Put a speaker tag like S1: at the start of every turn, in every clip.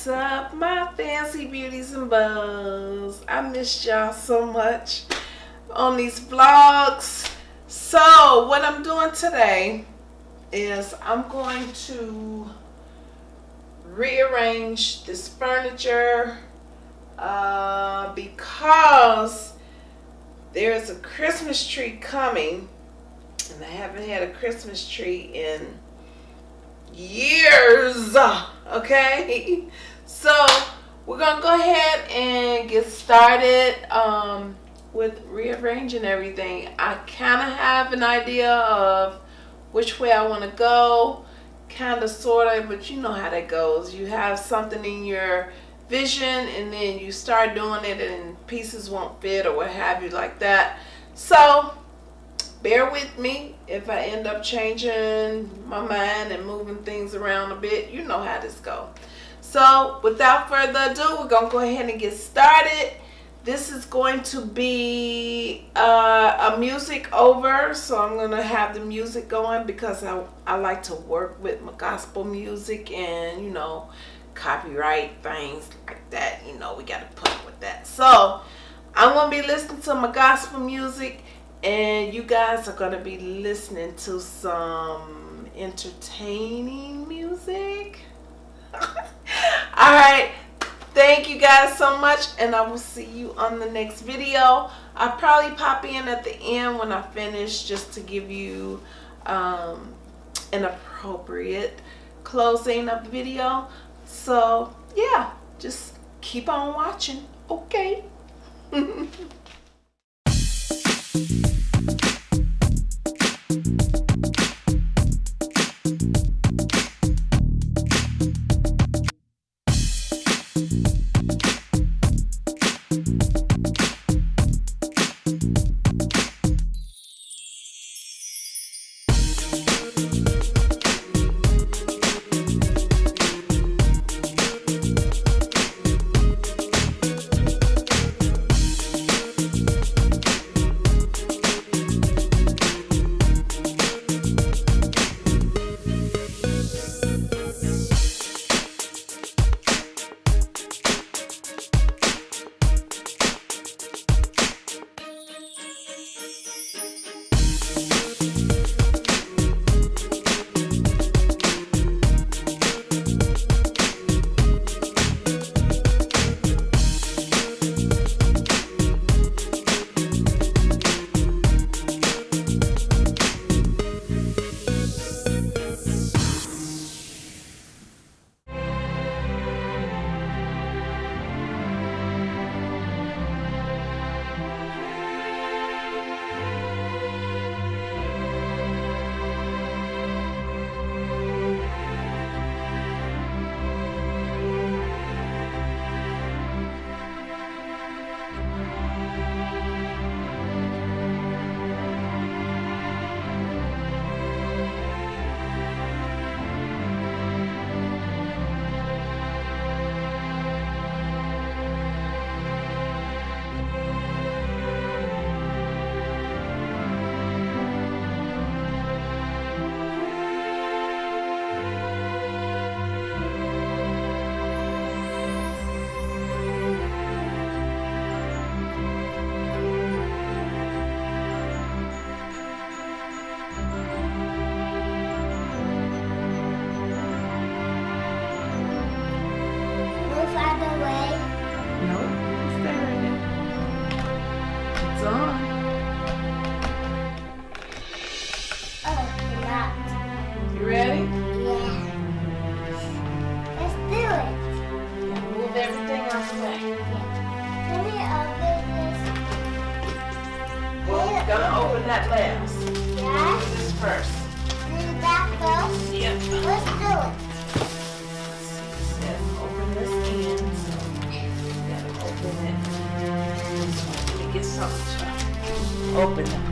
S1: What's up, my fancy beauties and bows? I missed y'all so much on these vlogs. So, what I'm doing today is I'm going to rearrange this furniture uh, because there's a Christmas tree coming and I haven't had a Christmas tree in years okay so we're gonna go ahead and get started um, with rearranging everything I kind of have an idea of which way I want to go kind of sort of but you know how that goes you have something in your vision and then you start doing it and pieces won't fit or what have you like that so bear with me if I end up changing my mind and moving things around a bit. You know how this go. So without further ado, we're going to go ahead and get started. This is going to be uh, a music over. So I'm going to have the music going because I, I like to work with my gospel music and, you know, copyright things like that. You know, we got to put up with that. So I'm going to be listening to my gospel music and you guys are going to be listening to some entertaining music all right. Thank you guys so much and i will see you on the next video. I'll probably pop in at the end when i finish just to give you um, an appropriate closing of the video. So yeah just keep on watching okay gonna open that last.
S2: Yes.
S1: This first.
S2: Then that goes.
S1: Yep.
S2: Let's do it.
S1: Open this so gotta open it. Let me get something open it.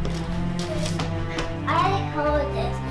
S2: I hold this.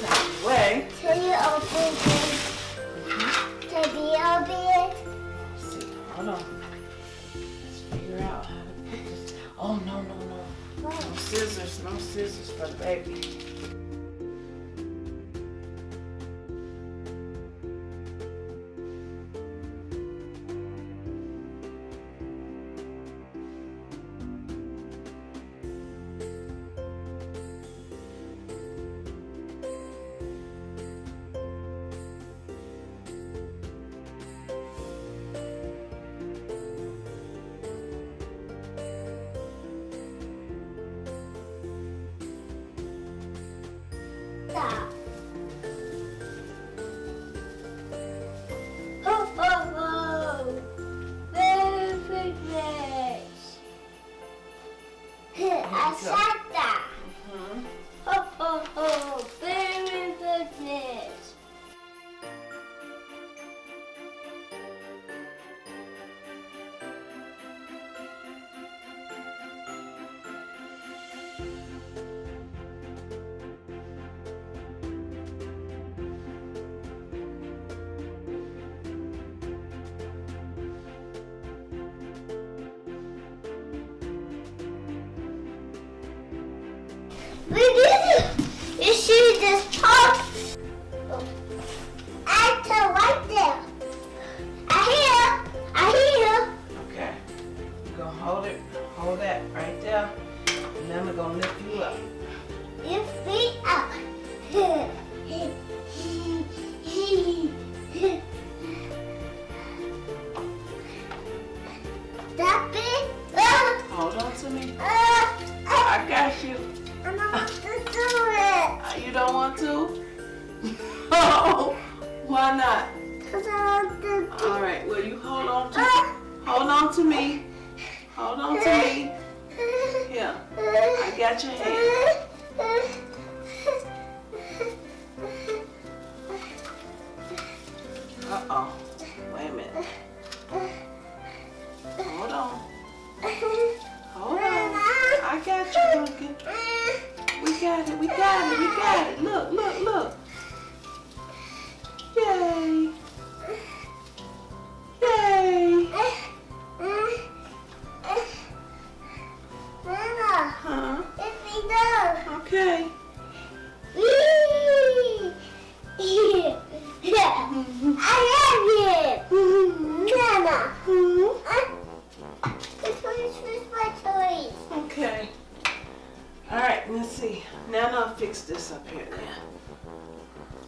S2: this way. Can you open it? Can you open
S1: it? Hold on. Let's figure out how to put this. Oh, no, no, no. What? No scissors, no scissors for the baby.
S2: That right there.
S1: And then we're gonna lift you up.
S2: Your feet up. It. Ah,
S1: Hold on to me. I got you.
S2: I don't want to do it.
S1: Uh, You don't want to? Oh, why not?
S2: Because I want to do
S1: All right. Well, you hold on to
S2: Ah.
S1: hold on to me. Hold on to me. Here, I got your hand. Uh Okay.
S2: I love you. Mama,
S1: Hmm?
S2: this one is my toys.
S1: Okay. All right, let's see. Now I'll fix this up here now.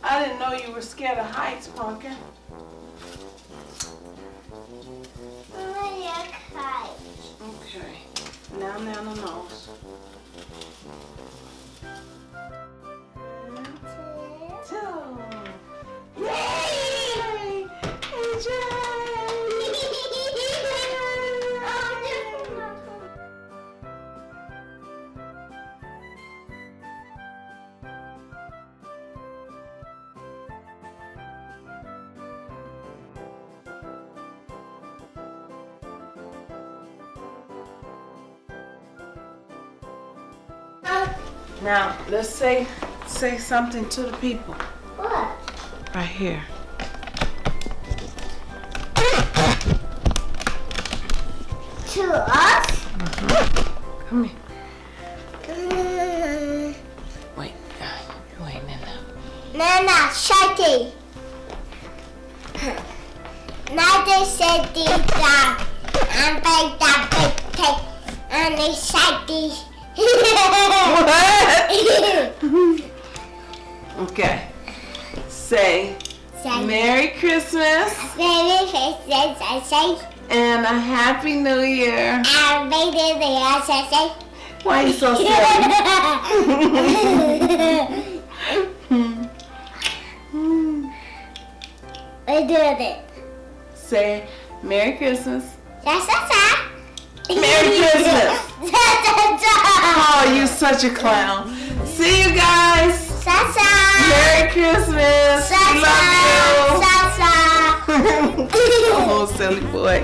S1: I didn't know you were scared of heights, Pumpkin. Now, let's say say something to the people
S2: What?
S1: right here.
S2: To us?
S1: Come here.
S2: Mm,
S1: Wait, ain't in there.
S2: Nana, shutty. Now they said the dog. And big big. And they said the.
S1: What? Okay. Say
S2: Say,
S1: Merry Christmas
S2: Merry Christmas, I say.
S1: and a Happy New Year.
S2: Baby, the ass, I say.
S1: Why you so sad?
S2: We did it.
S1: Say Merry Christmas. Merry Christmas. Oh, you such a clown. See you guys.
S2: Sasa.
S1: Merry Christmas. We love you.
S2: Sasa. Sasa.
S1: oh, silly boy.